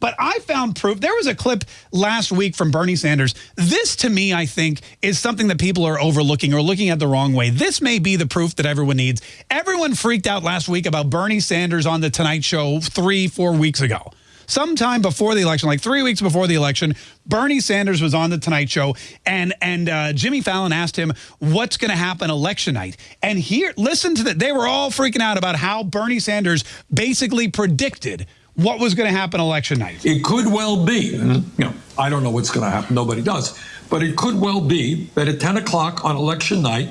But I found proof. There was a clip last week from Bernie Sanders. This, to me, I think, is something that people are overlooking or looking at the wrong way. This may be the proof that everyone needs. Everyone freaked out last week about Bernie Sanders on The Tonight Show three, four weeks ago sometime before the election, like three weeks before the election, Bernie Sanders was on the Tonight Show, and and uh, Jimmy Fallon asked him what's going to happen election night. And here, listen to that. They were all freaking out about how Bernie Sanders basically predicted what was going to happen election night. It could well be, you know, I don't know what's going to happen. Nobody does, but it could well be that at 10 o'clock on election night,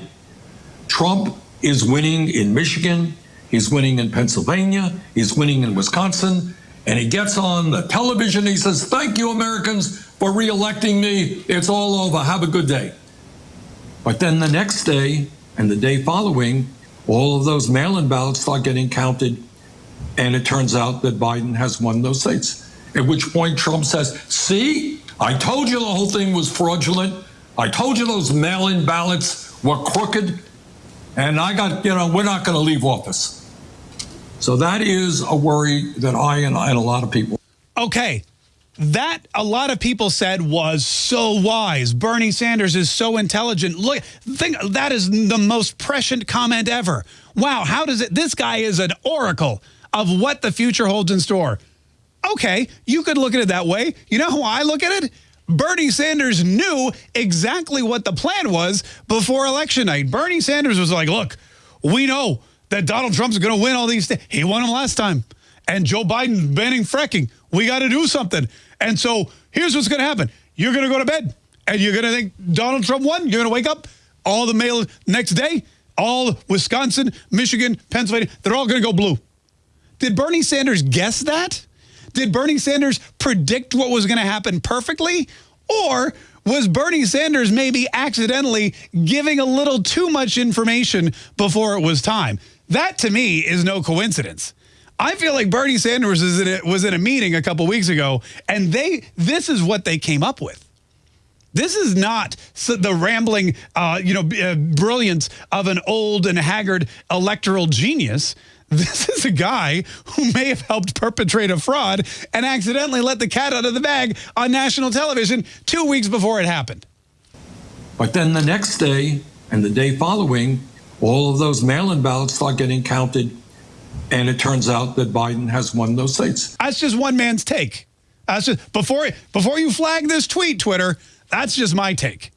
Trump is winning in Michigan. He's winning in Pennsylvania. He's winning in Wisconsin and he gets on the television. He says, Thank you, Americans, for reelecting me. It's all over. Have a good day. But then the next day and the day following, all of those mail in ballots start getting counted. And it turns out that Biden has won those states. At which point Trump says, See, I told you the whole thing was fraudulent. I told you those mail in ballots were crooked. And I got, you know, we're not going to leave office. So that is a worry that I and, and a lot of people. Okay. That a lot of people said was so wise. Bernie Sanders is so intelligent. Look, think that is the most prescient comment ever. Wow, how does it? This guy is an oracle of what the future holds in store. Okay, you could look at it that way. You know how I look at it? Bernie Sanders knew exactly what the plan was before election night. Bernie Sanders was like, look, we know that Donald Trump's going to win all these things. He won them last time. And Joe Biden banning fracking. We got to do something. And so here's what's going to happen. You're going to go to bed and you're going to think Donald Trump won. You're going to wake up all the mail next day, all Wisconsin, Michigan, Pennsylvania, they're all going to go blue. Did Bernie Sanders guess that? Did Bernie Sanders predict what was going to happen perfectly? Or was Bernie Sanders maybe accidentally giving a little too much information before it was time? That, to me, is no coincidence. I feel like Bernie Sanders was in a, was in a meeting a couple weeks ago, and they this is what they came up with. This is not the rambling, uh, you know, uh, brilliance of an old and haggard electoral genius. This is a guy who may have helped perpetrate a fraud and accidentally let the cat out of the bag on national television two weeks before it happened. But then the next day and the day following, all of those mail-in ballots start getting counted, and it turns out that Biden has won those states. That's just one man's take. That's just before before you flag this tweet, Twitter. That's just my take.